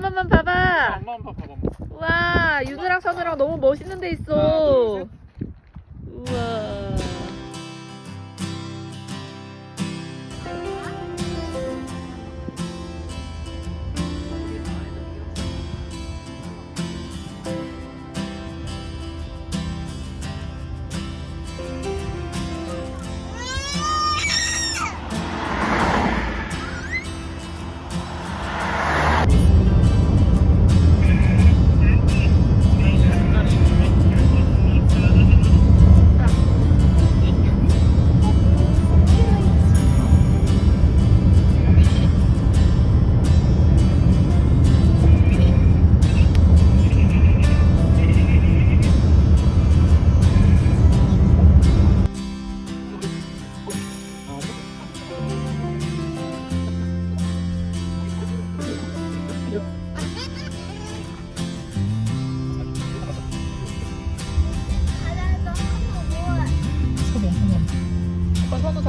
번만 봐봐. 엄마 엄마 봐봐. 우와, 윤우랑 선우랑 너무 멋있는 데 있어. 우와. 선우 자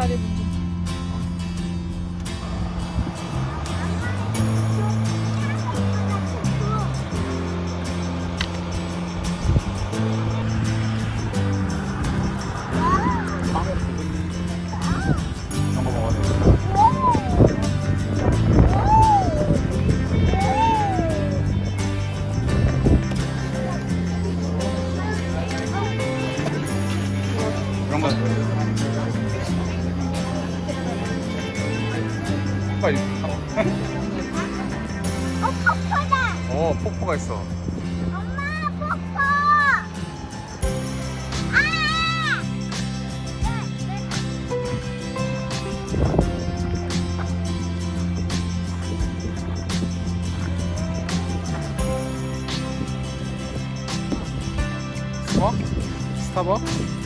리 빨리. 어, 폭포다! 어, 폭포가 있어. 엄마, 폭포! 아! 스타벅? 스타벅?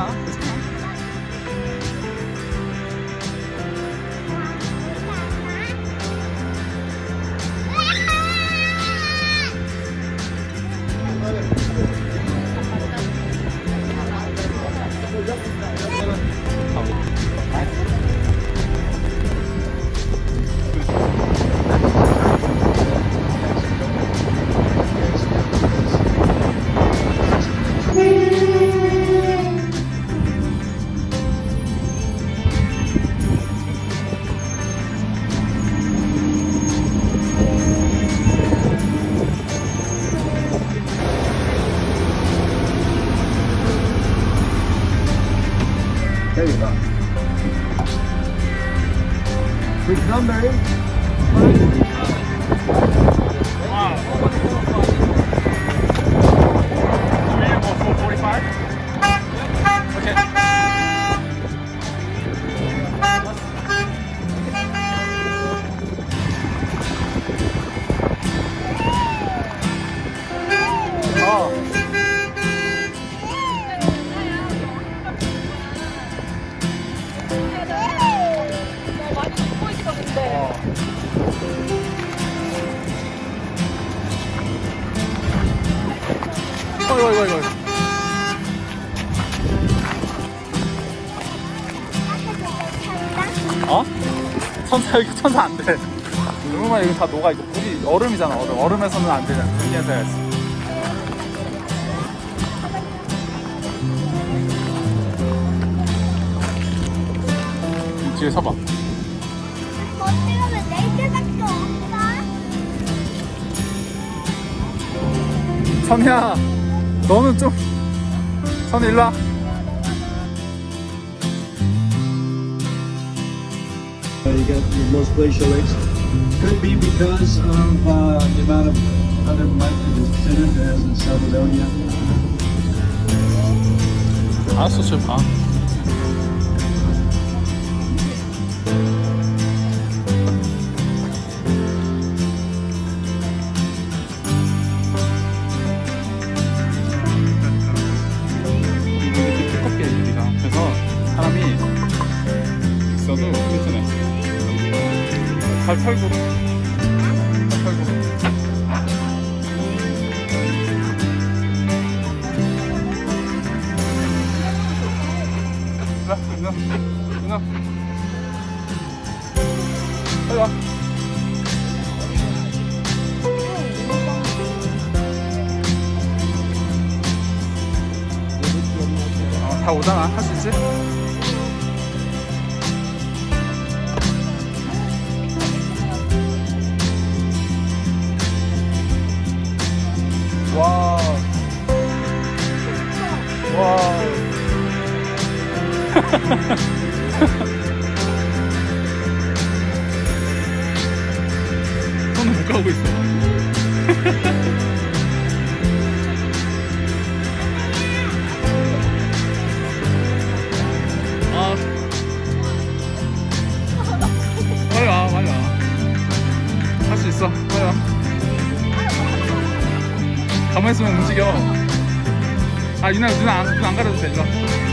아 There you go. Number 천사 여기 천사 안 돼. 얼마나 여기 다 녹아 있고 물이 얼음이잖아 얼음. 얼음에서는 안 되잖아. 여기에서 해야지. 뒤에 서봐. 어떻게 하면 네 개밖에 없어? 선이야, 너는 좀 선이 일로 와. You get most glacial lakes. Could be because of uh, the amount of other mud that is considered as in Salvadoria. Hast du schon 털고, 다 오잖아 할 수 있지? 손을 못 가고 있어. 아. 빨리 와, 빨리 와. 할 수 있어. 빨리 와. 가만히 있으면 움직여. 아, 유나, 누나 안, 누나 안 가려도 돼, 일로 와.